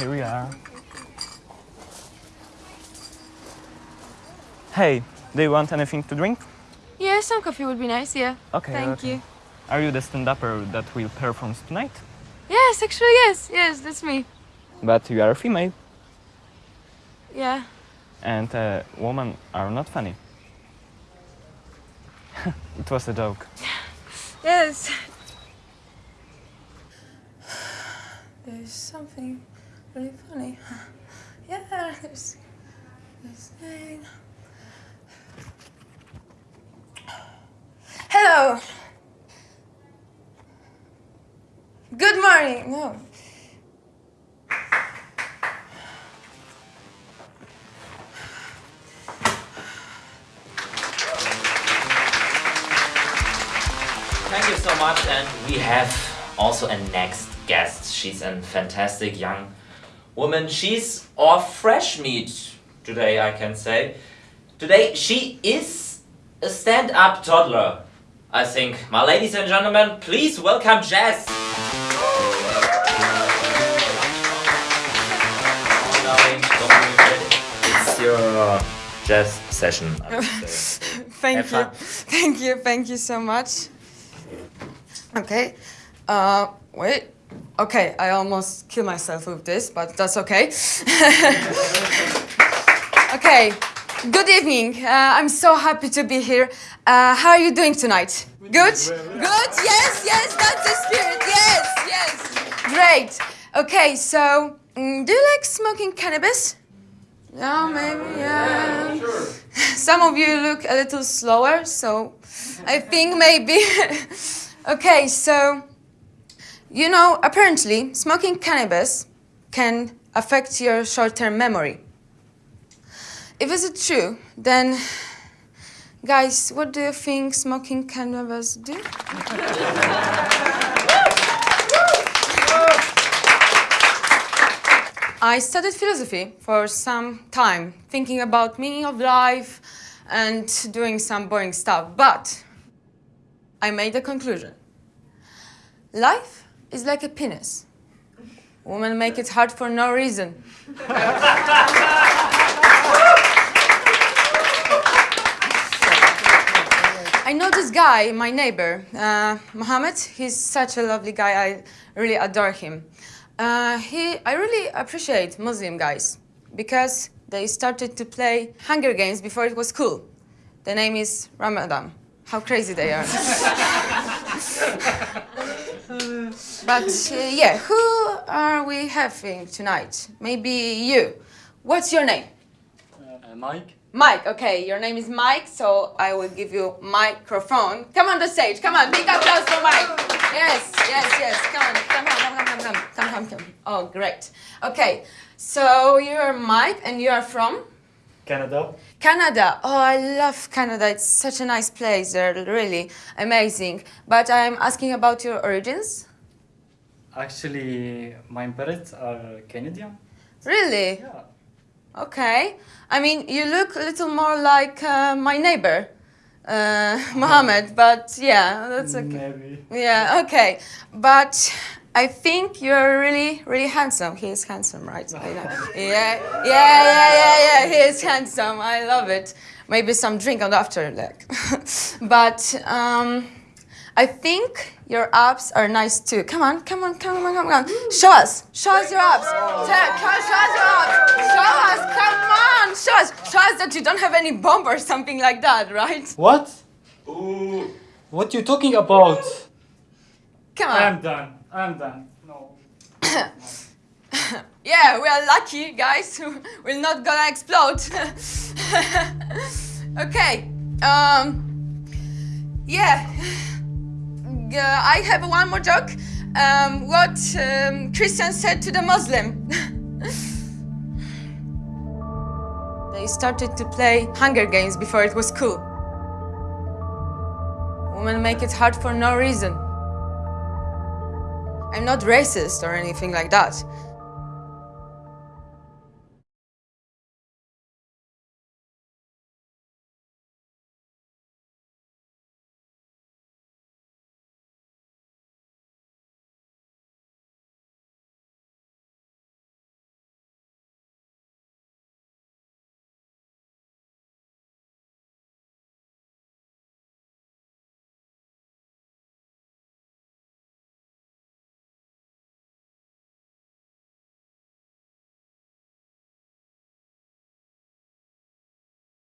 Here we are. Hey, do you want anything to drink? Yeah, some coffee would be nice, yeah. Okay. Thank okay. you. Are you the stand-upper that will perform tonight? Yes, actually, yes, yes, that's me. But you are a female, Yeah. and uh, women are not funny. it was a joke. Yes. There's something really funny. Yeah, there's this thing. Hello. Good morning. No. Thank you so much, and we have also a next guest. She's a fantastic young woman. She's our fresh meat today, I can say. Today, she is a stand up toddler, I think. My ladies and gentlemen, please welcome Jess. Darling, don't worry, It's your jazz session, I would say. Thank Have you. fun. Thank you. Thank you so much. Okay. Uh, wait. Okay, I almost kill myself with this, but that's okay. okay. Good evening. Uh, I'm so happy to be here. Uh, how are you doing tonight? Good? Good? Yes, yes, that's the spirit. Yes, yes. Great. Okay, so mm, do you like smoking cannabis? Yeah, maybe, yeah. Some of you look a little slower, so I think maybe. okay, so you know, apparently, smoking cannabis can affect your short term memory. If is it true, then, guys, what do you think smoking cannabis do? I studied philosophy for some time, thinking about meaning of life and doing some boring stuff, but I made a conclusion. Life is like a penis. Women make it hard for no reason. I know this guy, my neighbor, uh, Mohammed. He's such a lovely guy. I really adore him. Uh, he, I really appreciate Muslim guys because they started to play Hunger Games before it was cool. The name is Ramadan. How crazy they are. But uh, yeah, who are we having tonight? Maybe you. What's your name? Uh, Mike. Mike, okay, your name is Mike, so I will give you microphone. Come on the stage, come on, big applause for Mike. Yes, yes, yes, come on, come on, come on, come on, come on, come on. Oh, great. Okay, so you're Mike and you are from? Canada. Canada. Oh, I love Canada. It's such a nice place. They're really amazing. But I'm asking about your origins. Actually, my parents are Canadian. Really? Yeah. Okay. I mean, you look a little more like uh, my neighbor, uh, Mohammed, but yeah, that's okay. Maybe. Yeah, okay. But I think you're really, really handsome. He is handsome, right? Yeah, yeah, yeah, yeah, yeah. He is handsome. I love it. Maybe some drink on the after, like. but um, I think your abs are nice too. Come on, come on, come on, come on. Show us. Show us your abs. Tell- Come on, show us your abs. Show us. Come on. Show us. Show us that you don't have any bump or something like that, right? What? What you talking about? Come on. I'm done. I'm done. No. Yeah, we are lucky, guys. We're not gonna explode. okay. Um. Yeah. Uh, I have one more joke. Um, what um, Christian said to the Muslim. they started to play Hunger Games before it was cool. Women make it hard for no reason. I'm not racist or anything like that.